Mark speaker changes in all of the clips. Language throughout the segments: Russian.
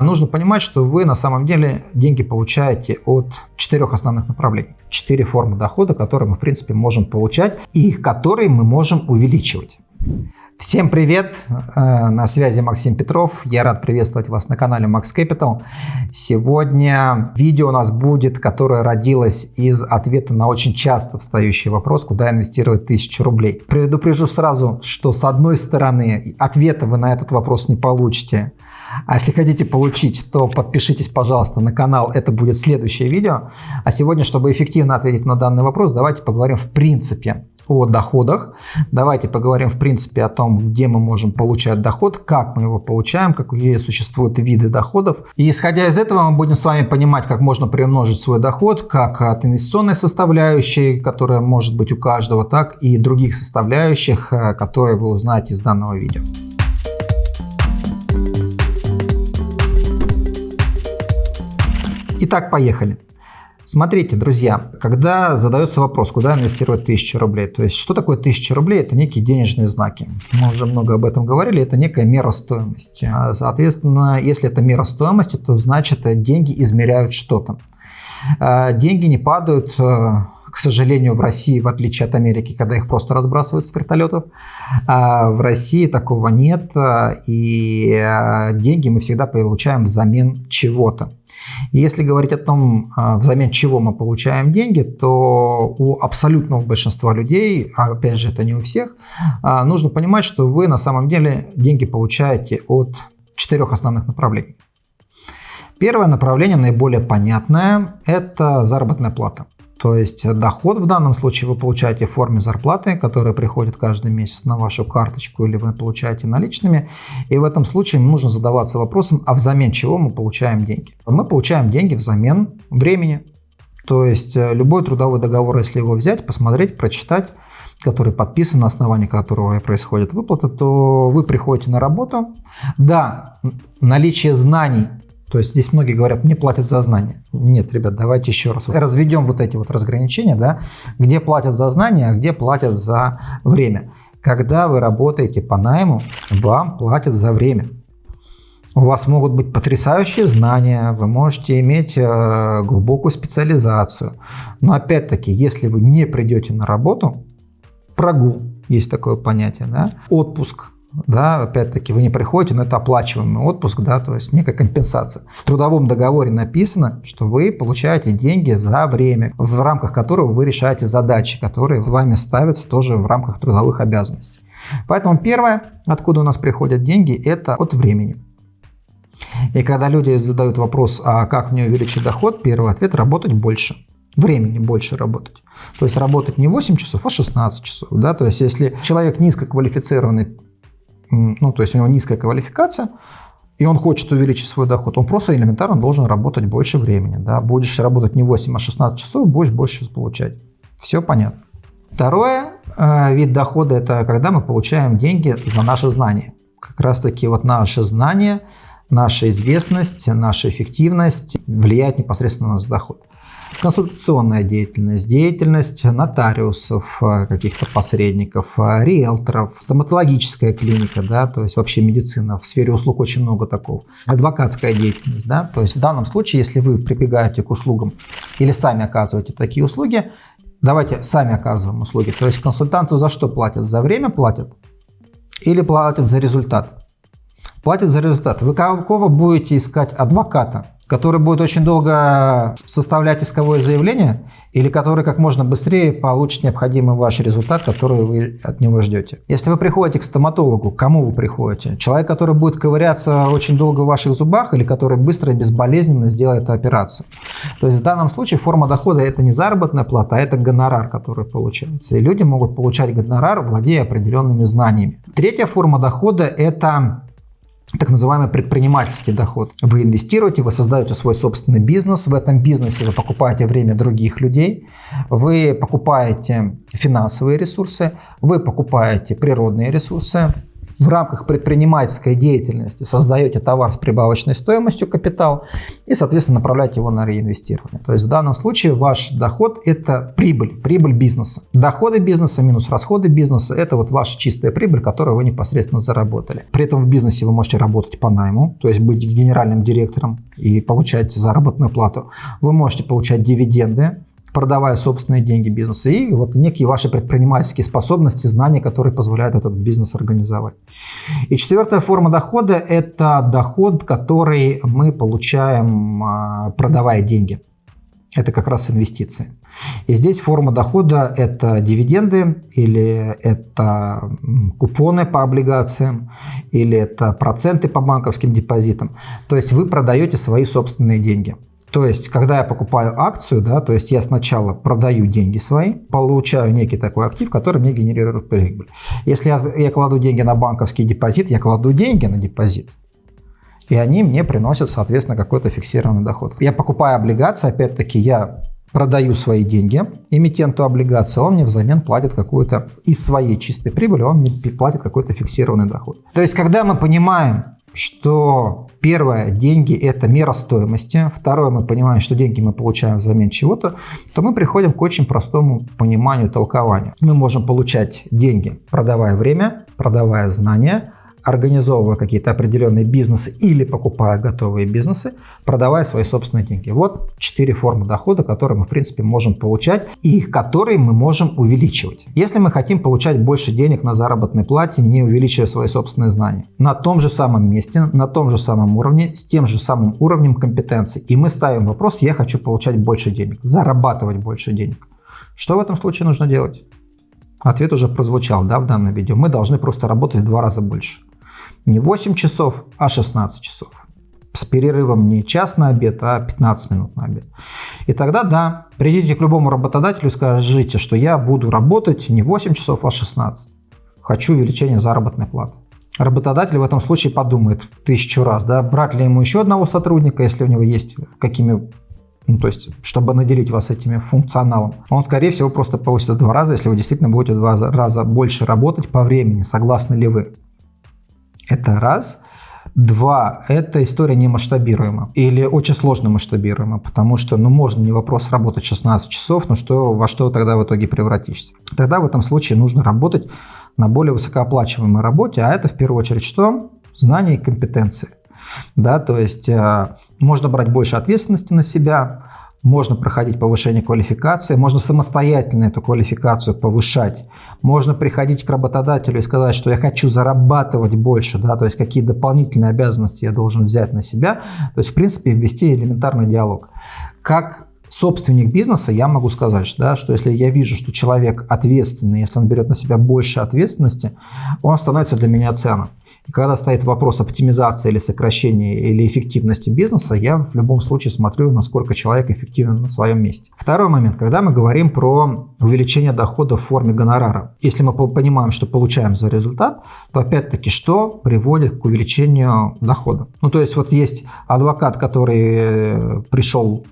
Speaker 1: Нужно понимать, что вы на самом деле деньги получаете от четырех основных направлений. Четыре формы дохода, которые мы, в принципе, можем получать и которые мы можем увеличивать. Всем привет! Э, на связи Максим Петров. Я рад приветствовать вас на канале Max Capital. Сегодня видео у нас будет, которое родилось из ответа на очень часто встающий вопрос, куда инвестировать тысячу рублей. Предупрежу сразу, что с одной стороны ответа вы на этот вопрос не получите. А если хотите получить, то подпишитесь, пожалуйста, на канал. Это будет следующее видео. А сегодня, чтобы эффективно ответить на данный вопрос, давайте поговорим в принципе о доходах. Давайте поговорим в принципе о том, где мы можем получать доход, как мы его получаем, какие существуют виды доходов. И исходя из этого мы будем с вами понимать, как можно приумножить свой доход, как от инвестиционной составляющей, которая может быть у каждого, так и других составляющих, э, которые вы узнаете из данного видео. Итак, поехали. Смотрите, друзья, когда задается вопрос, куда инвестировать 1000 рублей, то есть что такое 1000 рублей? Это некие денежные знаки. Мы уже много об этом говорили, это некая мера стоимости. А, соответственно, если это мера стоимости, то значит деньги измеряют что-то. А, деньги не падают а, к сожалению, в России, в отличие от Америки, когда их просто разбрасывают с вертолетов, в России такого нет, и деньги мы всегда получаем взамен чего-то. И если говорить о том, а, взамен чего мы получаем деньги, то у абсолютного большинства людей, а опять же это не у всех, а, нужно понимать, что вы на самом деле деньги получаете от четырех основных направлений. Первое направление, наиболее понятное, это заработная плата. То есть доход в данном случае вы получаете в форме зарплаты, которая приходит каждый месяц на вашу карточку или вы получаете наличными. И в этом случае нужно задаваться вопросом, а взамен чего мы получаем деньги? Мы получаем деньги взамен времени. То есть э, любой трудовой договор, если его взять, посмотреть, прочитать, который подписан, на основании которого происходит выплата, то вы приходите на работу. Да, наличие знаний то есть здесь многие говорят, мне платят за знания. Нет, ребят, давайте еще раз разведем вот эти вот разграничения, да, где платят за знания, а где платят за время. Когда вы работаете по найму, вам платят за время. У вас могут быть потрясающие знания, вы можете иметь э, глубокую специализацию. Но опять-таки, если вы не придете на работу, прогул, есть такое понятие, да, отпуск, да, опять-таки вы не приходите, но это оплачиваемый отпуск, да, то есть некая компенсация. В трудовом договоре написано, что вы получаете деньги за время, в рамках которого вы решаете задачи, которые с вами ставятся тоже в рамках трудовых обязанностей. Поэтому первое, откуда у нас приходят деньги, это от времени. И когда люди задают вопрос, а как мне увеличить доход, первый ответ – работать больше времени больше работать. То есть работать не 8 часов, а 16 часов. Да? То есть если человек низкоквалифицированный ну, то есть у него низкая квалификация, и он хочет увеличить свой доход, он просто элементарно должен работать больше времени. Да? Будешь работать не 8, а 16 часов, будешь больше получать. Все понятно. Второе э, вид дохода – это когда мы получаем деньги за наши знания. Как раз таки вот наши знания, наша известность, наша эффективность влияет непосредственно на наш доход консультационная деятельность, деятельность нотариусов, э, каких-то посредников, э, риэлторов, стоматологическая клиника, да, то есть вообще медицина, в сфере услуг очень много такого, адвокатская деятельность, да, то есть в данном случае, если вы прибегаете к услугам или сами оказываете такие услуги, давайте сами оказываем услуги, то есть консультанту за что платят? За время платят или платят за результат? Платят за результат. Вы кого будете искать адвоката? Который будет очень долго составлять исковое заявление или который как можно быстрее получит необходимый ваш результат, который вы от него ждете. Если вы приходите к стоматологу, к кому вы приходите? Человек, который будет ковыряться очень долго в ваших зубах или который быстро и безболезненно сделает операцию. То есть в данном случае форма дохода это не заработная плата, а это гонорар, который получается. И люди могут получать гонорар, владея определенными знаниями. Третья форма дохода это так называемый предпринимательский доход. Вы инвестируете, вы создаете свой собственный бизнес, в этом бизнесе вы покупаете время других людей, вы покупаете финансовые ресурсы, вы покупаете природные ресурсы, в рамках предпринимательской деятельности создаете товар с прибавочной стоимостью капитал и, соответственно, направляете его на реинвестирование. То есть в данном случае ваш доход – это прибыль, прибыль бизнеса. Доходы бизнеса минус расходы бизнеса – это вот ваша чистая прибыль, которую вы непосредственно заработали. При этом в бизнесе вы можете работать по найму, то есть быть генеральным директором и получать заработную плату. Вы можете получать дивиденды, продавая собственные деньги бизнеса, и вот некие ваши предпринимательские способности, знания, которые позволяют этот бизнес организовать. И четвертая форма дохода – это доход, который мы получаем, а, продавая деньги. Это как раз инвестиции. И здесь форма дохода – это дивиденды, или это купоны по облигациям, или это проценты по банковским депозитам. То есть вы продаете свои собственные деньги. То есть, когда я покупаю акцию, да, то есть я сначала продаю деньги свои, получаю некий такой актив, который мне генерирует прибыль. Если я, я кладу деньги на банковский депозит, я кладу деньги на депозит. И они мне приносят, соответственно, какой-то фиксированный доход. Я покупаю облигации, опять-таки, я продаю свои деньги эмитенту облигации, он мне взамен платит какую-то из своей чистой прибыли, он мне платит какой-то фиксированный доход. То есть, когда мы понимаем, что первое, деньги – это мера стоимости. Второе, мы понимаем, что деньги мы получаем взамен чего-то, то мы приходим к очень простому пониманию, толкованию. Мы можем получать деньги, продавая время, продавая знания, организовывая какие-то определенные бизнесы или покупая готовые бизнесы, продавая свои собственные деньги. Вот четыре формы дохода, которые мы, в принципе, можем получать и которые мы можем увеличивать. Если мы хотим получать больше денег на заработной плате, не увеличивая свои собственные знания, на том же самом месте, на том же самом уровне, с тем же самым уровнем компетенций, и мы ставим вопрос, я хочу получать больше денег, зарабатывать больше денег. Что в этом случае нужно делать? Ответ уже прозвучал да, в данном видео. Мы должны просто работать в два раза больше. Не 8 часов, а 16 часов. С перерывом не час на обед, а 15 минут на обед. И тогда, да, придите к любому работодателю и скажите, что я буду работать не 8 часов, а 16. Хочу увеличения заработной платы. Работодатель в этом случае подумает тысячу раз, да, брать ли ему еще одного сотрудника, если у него есть какими ну, то есть, чтобы наделить вас этими функционалом, он, скорее всего, просто повысит в два раза, если вы действительно будете в два раза больше работать по времени, согласны ли вы. Это раз. Два, эта история не масштабируема или очень сложно масштабируема, потому что, ну, можно не вопрос работать 16 часов, но что, во что тогда в итоге превратишься? Тогда в этом случае нужно работать на более высокооплачиваемой работе, а это в первую очередь что? Знания и компетенции. Да, то есть э, можно брать больше ответственности на себя, можно проходить повышение квалификации, можно самостоятельно эту квалификацию повышать, можно приходить к работодателю и сказать, что я хочу зарабатывать больше, да, то есть какие дополнительные обязанности я должен взять на себя, то есть в принципе ввести элементарный диалог. Как собственник бизнеса, я могу сказать, да, что если я вижу, что человек ответственный, если он берет на себя больше ответственности, он становится для меня ценным. И когда стоит вопрос оптимизации или сокращения или эффективности бизнеса, я в любом случае смотрю, насколько человек эффективен на своем месте. Второй момент, когда мы говорим про увеличение дохода в форме гонорара. Если мы понимаем, что получаем за результат, то опять-таки что приводит к увеличению дохода? Ну, то есть вот есть адвокат, который пришел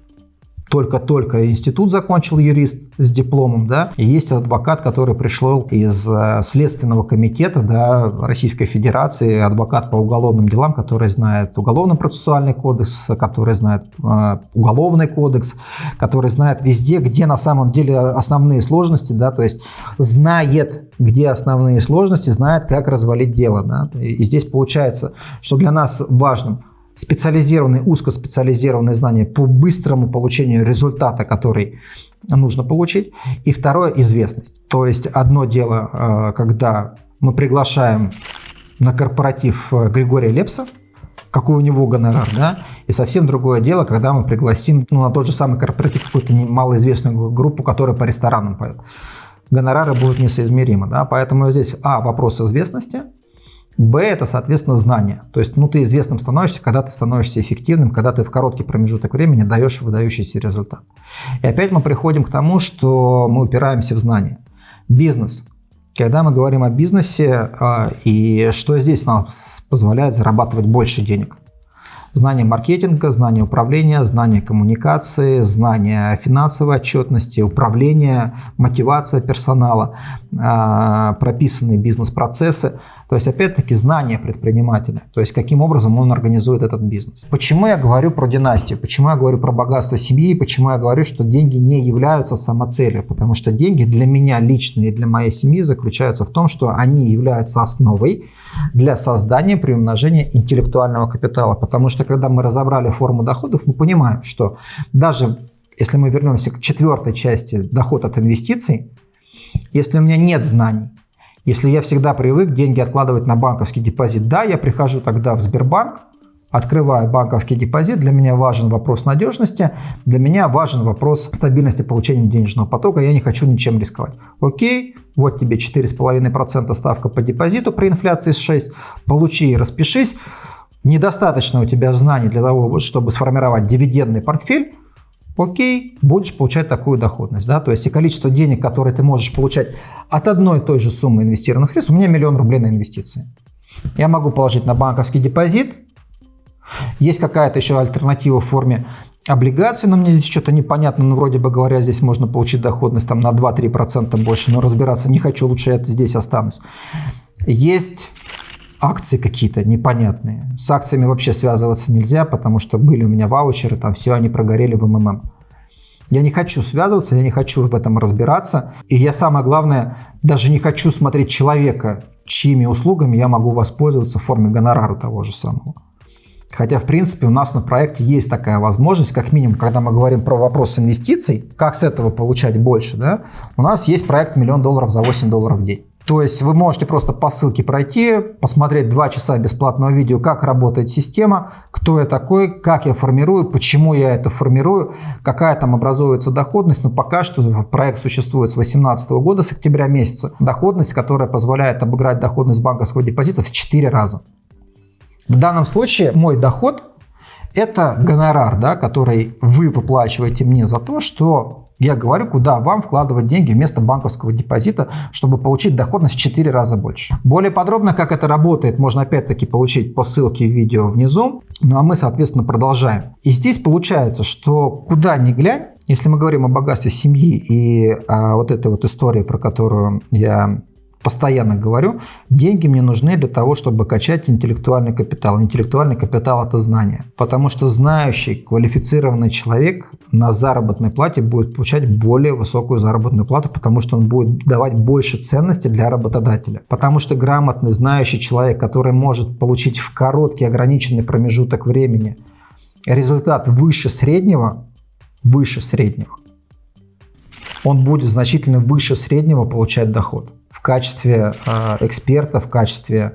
Speaker 1: только-только институт закончил юрист с дипломом, да, и есть адвокат, который пришел из э, Следственного комитета да, Российской Федерации, адвокат по уголовным делам, который знает уголовно-процессуальный кодекс, который знает э, уголовный кодекс, который знает везде, где на самом деле основные сложности, да, то есть знает, где основные сложности, знает, как развалить дело. Да. И здесь получается, что для нас важным – специализированные, узкоспециализированные знания по быстрому получению результата, который нужно получить. И второе – известность. То есть одно дело, э, когда мы приглашаем на корпоратив э, Григория Лепса, какой у него гонорар, да, и совсем другое дело, когда мы пригласим ну, на тот же самый корпоратив какую-то малоизвестную группу, которая по ресторанам поет. Гонорары будут несоизмеримы, да, поэтому здесь, а, вопрос известности – Б – это, соответственно, знание. То есть, ну, ты известным становишься, когда ты становишься эффективным, когда ты в короткий промежуток времени даешь выдающийся результат. И опять мы приходим к тому, что мы упираемся в знания. Бизнес. Когда мы говорим о бизнесе, а, и что здесь нам позволяет зарабатывать больше денег – Знание маркетинга, знание управления, знание коммуникации, знание финансовой отчетности, управления, мотивация персонала, а, прописанные бизнес-процессы. То есть, опять-таки, знание предпринимателя, то есть, каким образом он организует этот бизнес. Почему я говорю про династию, почему я говорю про богатство семьи, почему я говорю, что деньги не являются самоцелью, потому что деньги для меня лично и для моей семьи заключаются в том, что они являются основой для создания приумножения интеллектуального капитала, потому что, когда мы разобрали форму доходов, мы понимаем, что даже если мы вернемся к четвертой части доход от инвестиций, если у меня нет знаний, если я всегда привык деньги откладывать на банковский депозит, да, я прихожу тогда в Сбербанк, открываю банковский депозит, для меня важен вопрос надежности, для меня важен вопрос стабильности получения денежного потока, я не хочу ничем рисковать. Окей, вот тебе 4,5% ставка по депозиту при инфляции с 6, получи и распишись. Недостаточно у тебя знаний для того, чтобы сформировать дивидендный портфель, окей, будешь получать такую доходность. Да? То есть и количество денег, которые ты можешь получать от одной и той же суммы инвестированных средств, у меня миллион рублей на инвестиции. Я могу положить на банковский депозит. Есть какая-то еще альтернатива в форме облигаций, но мне здесь что-то непонятно, но вроде бы говоря, здесь можно получить доходность там на 2-3% больше, но разбираться не хочу, лучше я здесь останусь. Есть акции какие-то непонятные. С акциями вообще связываться нельзя, потому что были у меня ваучеры, там все они прогорели в МММ. Я не хочу связываться, я не хочу в этом разбираться. И я самое главное, даже не хочу смотреть человека, чьими услугами я могу воспользоваться в форме гонорара того же самого. Хотя, в принципе, у нас на проекте есть такая возможность, как минимум, когда мы говорим про вопрос инвестиций, как с этого получать больше, да, у нас есть проект «Миллион долларов за 8 долларов в день». То есть вы можете просто по ссылке пройти, посмотреть 2 часа бесплатного видео, как работает система, кто я такой, как я формирую, почему я это формирую, какая там образуется доходность. Но пока что проект существует с 2018 года, с октября месяца. Доходность, которая позволяет обыграть доходность банковского депозита в 4 раза. В данном случае мой доход – это гонорар, да, который вы выплачиваете мне за то, что я говорю, куда вам вкладывать деньги вместо банковского депозита, чтобы получить доходность в 4 раза больше. Более подробно, как это работает, можно опять-таки получить по ссылке в видео внизу. Ну а мы, соответственно, продолжаем. И здесь получается, что куда ни глянь, если мы говорим о богатстве семьи и о вот этой вот истории, про которую я постоянно говорю, деньги мне нужны для того, чтобы качать интеллектуальный капитал. Интеллектуальный капитал – это знание. Потому что знающий, квалифицированный человек на заработной плате будет получать более высокую заработную плату, потому что он будет давать больше ценности для работодателя. Потому что грамотный, знающий человек, который может получить в короткий ограниченный промежуток времени результат выше среднего, выше среднего, он будет значительно выше среднего получать доход в качестве э, эксперта, в качестве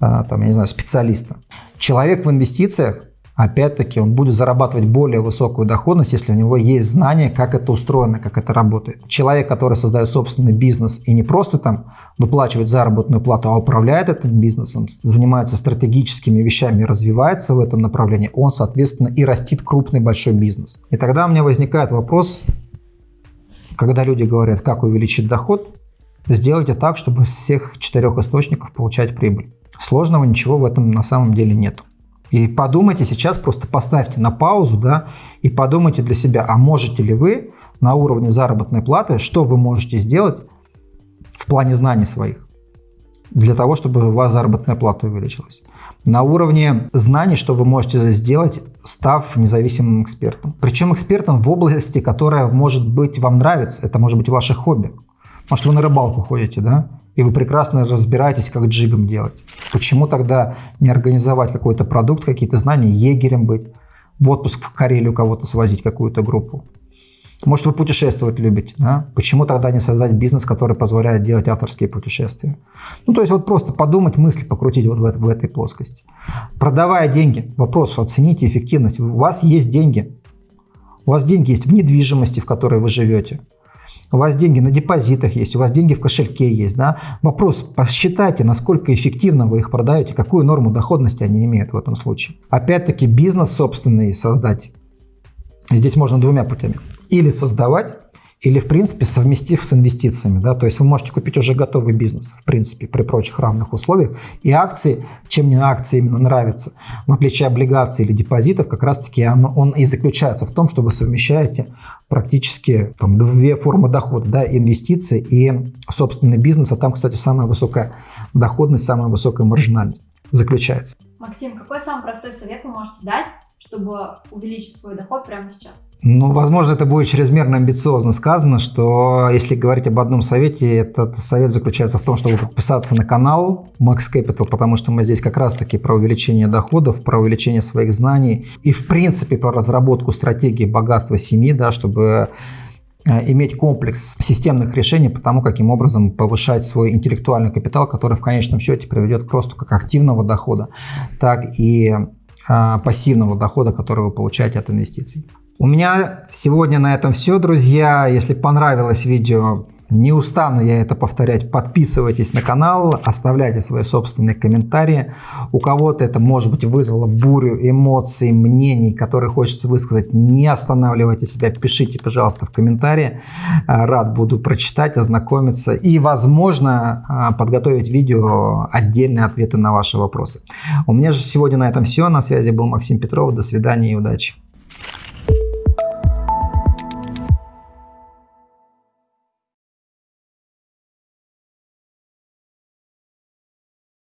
Speaker 1: э, там, я не знаю, специалиста. Человек в инвестициях, опять-таки, он будет зарабатывать более высокую доходность, если у него есть знание, как это устроено, как это работает. Человек, который создает собственный бизнес и не просто там выплачивает заработную плату, а управляет этим бизнесом, занимается стратегическими вещами, развивается в этом направлении, он, соответственно, и растит крупный большой бизнес. И тогда у меня возникает вопрос, когда люди говорят, как увеличить доход, Сделайте так, чтобы с всех четырех источников получать прибыль. Сложного ничего в этом на самом деле нет. И подумайте сейчас, просто поставьте на паузу, да, и подумайте для себя, а можете ли вы на уровне заработной платы, что вы можете сделать в плане знаний своих, для того, чтобы у вас заработная плата увеличилась. На уровне знаний, что вы можете сделать, став независимым экспертом. Причем экспертом в области, которая может быть вам нравится, это может быть ваше хобби. Может, вы на рыбалку ходите, да? И вы прекрасно разбираетесь, как джигом делать. Почему тогда не организовать какой-то продукт, какие-то знания, егерем быть, в отпуск в Карелию кого-то свозить, какую-то группу? Может, вы путешествовать любите, да? Почему тогда не создать бизнес, который позволяет делать авторские путешествия? Ну, то есть вот просто подумать, мысли покрутить вот в, в этой плоскости. Продавая деньги, вопрос, оцените эффективность. У вас есть деньги. У вас деньги есть в недвижимости, в которой вы живете у вас деньги на депозитах есть, у вас деньги в кошельке есть. Да? Вопрос, посчитайте, насколько эффективно вы их продаете, какую норму доходности они имеют в этом случае. Опять-таки бизнес собственный создать. Здесь можно двумя путями. Или создавать, или, в принципе, совместив с инвестициями. Да? То есть вы можете купить уже готовый бизнес, в принципе, при прочих равных условиях. И акции, чем мне акции именно нравятся, в отличие облигаций или депозитов, как раз-таки он, он и заключается в том, что вы совмещаете практически там, две формы дохода, да, инвестиции и собственный бизнес. А там, кстати, самая высокая доходность, самая высокая маржинальность заключается.
Speaker 2: Максим, какой самый простой совет вы можете дать, чтобы увеличить свой доход прямо сейчас?
Speaker 1: Ну, возможно, это будет чрезмерно амбициозно сказано, что если говорить об одном совете, этот совет заключается в том, чтобы подписаться на канал Max Capital, потому что мы здесь как раз-таки про увеличение доходов, про увеличение своих знаний и, в принципе, про разработку стратегии богатства семьи, да, чтобы э, иметь комплекс системных решений по тому, каким образом повышать свой интеллектуальный капитал, который в конечном счете приведет к росту как активного дохода, так и а, пассивного дохода, который вы получаете от инвестиций. У меня сегодня на этом все, друзья. Если понравилось видео, не устану я это повторять. Подписывайтесь на канал, оставляйте свои собственные комментарии. У кого-то это, может быть, вызвало бурю эмоций, мнений, которые хочется высказать. Не останавливайте себя, пишите, пожалуйста, в комментарии. А, рад буду прочитать, ознакомиться и, возможно, а, подготовить видео отдельные ответы на ваши вопросы. У меня же сегодня на этом все. На связи был Максим Петров. До свидания и удачи.